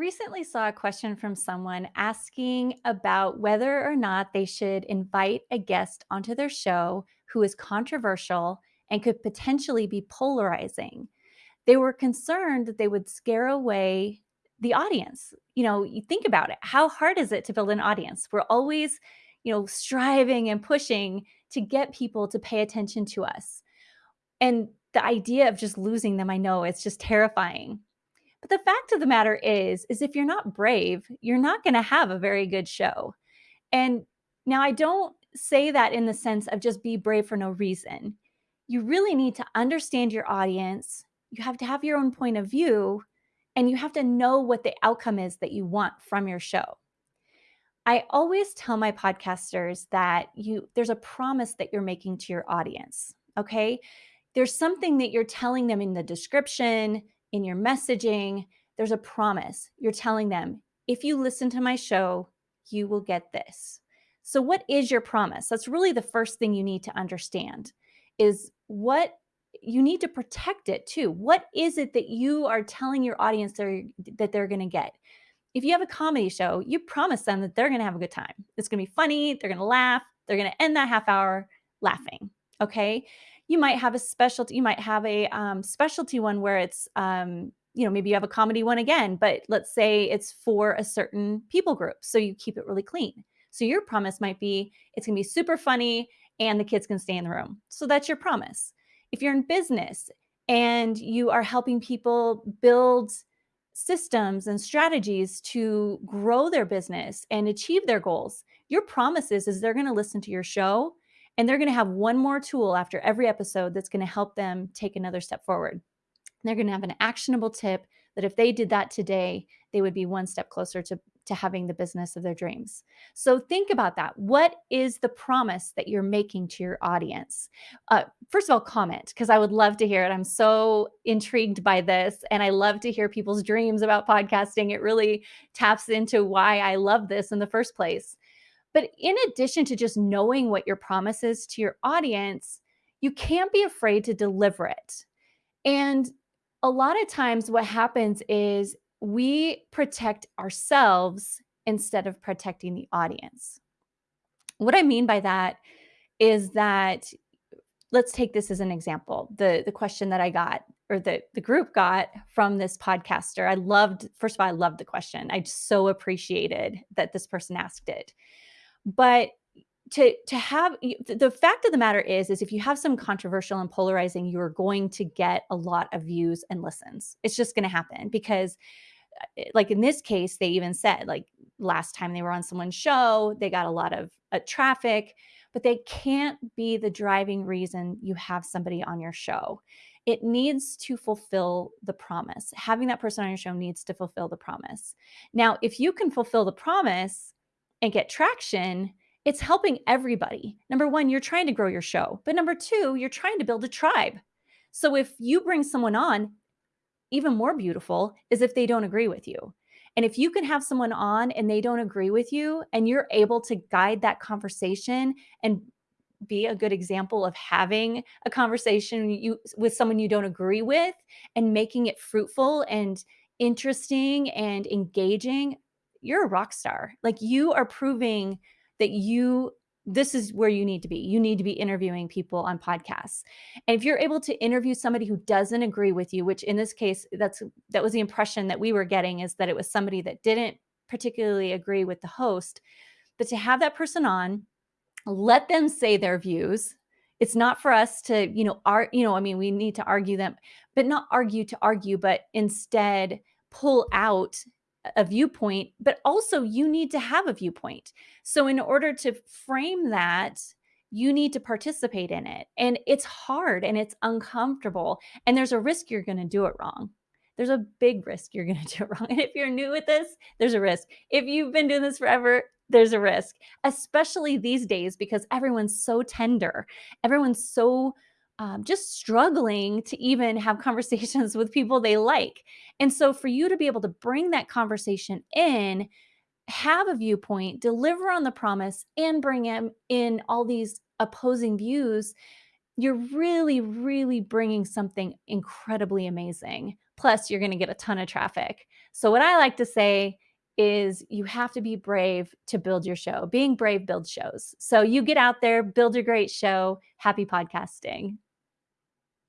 recently saw a question from someone asking about whether or not they should invite a guest onto their show who is controversial and could potentially be polarizing. They were concerned that they would scare away the audience. You know, you think about it. How hard is it to build an audience? We're always, you know, striving and pushing to get people to pay attention to us. And the idea of just losing them, I know it's just terrifying. But the fact of the matter is, is if you're not brave, you're not going to have a very good show. And now I don't say that in the sense of just be brave for no reason. You really need to understand your audience. You have to have your own point of view and you have to know what the outcome is that you want from your show. I always tell my podcasters that you there's a promise that you're making to your audience, okay? There's something that you're telling them in the description, in your messaging, there's a promise. You're telling them, if you listen to my show, you will get this. So what is your promise? That's really the first thing you need to understand is what you need to protect it too. What is it that you are telling your audience they're, that they're going to get? If you have a comedy show, you promise them that they're going to have a good time. It's going to be funny. They're going to laugh. They're going to end that half hour laughing. Okay you might have a specialty you might have a um, specialty one where it's um, you know maybe you have a comedy one again but let's say it's for a certain people group so you keep it really clean. So your promise might be it's going to be super funny and the kids can stay in the room. So that's your promise. If you're in business and you are helping people build systems and strategies to grow their business and achieve their goals your promise is, is they're going to listen to your show and they're going to have one more tool after every episode that's going to help them take another step forward. They're going to have an actionable tip that if they did that today, they would be one step closer to, to having the business of their dreams. So think about that. What is the promise that you're making to your audience? Uh, first of all, comment because I would love to hear it. I'm so intrigued by this and I love to hear people's dreams about podcasting. It really taps into why I love this in the first place. But in addition to just knowing what your promise is to your audience, you can't be afraid to deliver it. And a lot of times, what happens is we protect ourselves instead of protecting the audience. What I mean by that is that let's take this as an example. The the question that I got or the the group got from this podcaster. I loved first of all I loved the question. I so appreciated that this person asked it. But to to have the fact of the matter is is if you have some controversial and polarizing you're going to get a lot of views and listens. It's just going to happen because uh, like in this case they even said like last time they were on someone's show they got a lot of uh, traffic but they can't be the driving reason you have somebody on your show. It needs to fulfill the promise. Having that person on your show needs to fulfill the promise. Now if you can fulfill the promise and get traction, it's helping everybody. Number one, you're trying to grow your show. But number two, you're trying to build a tribe. So if you bring someone on, even more beautiful is if they don't agree with you. And if you can have someone on and they don't agree with you and you're able to guide that conversation and be a good example of having a conversation you with someone you don't agree with and making it fruitful and interesting and engaging you're a rock star. Like you are proving that you this is where you need to be. You need to be interviewing people on podcasts. And if you're able to interview somebody who doesn't agree with you, which in this case that's that was the impression that we were getting is that it was somebody that didn't particularly agree with the host, but to have that person on, let them say their views. It's not for us to, you know, art, you know, I mean, we need to argue them, but not argue to argue, but instead pull out a viewpoint, but also you need to have a viewpoint. So, in order to frame that, you need to participate in it. And it's hard and it's uncomfortable. And there's a risk you're going to do it wrong. There's a big risk you're going to do it wrong. And if you're new with this, there's a risk. If you've been doing this forever, there's a risk, especially these days because everyone's so tender. Everyone's so um, just struggling to even have conversations with people they like. And so, for you to be able to bring that conversation in, have a viewpoint, deliver on the promise, and bring in, in all these opposing views, you're really, really bringing something incredibly amazing. Plus, you're going to get a ton of traffic. So, what I like to say is you have to be brave to build your show. Being brave builds shows. So, you get out there, build a great show. Happy podcasting.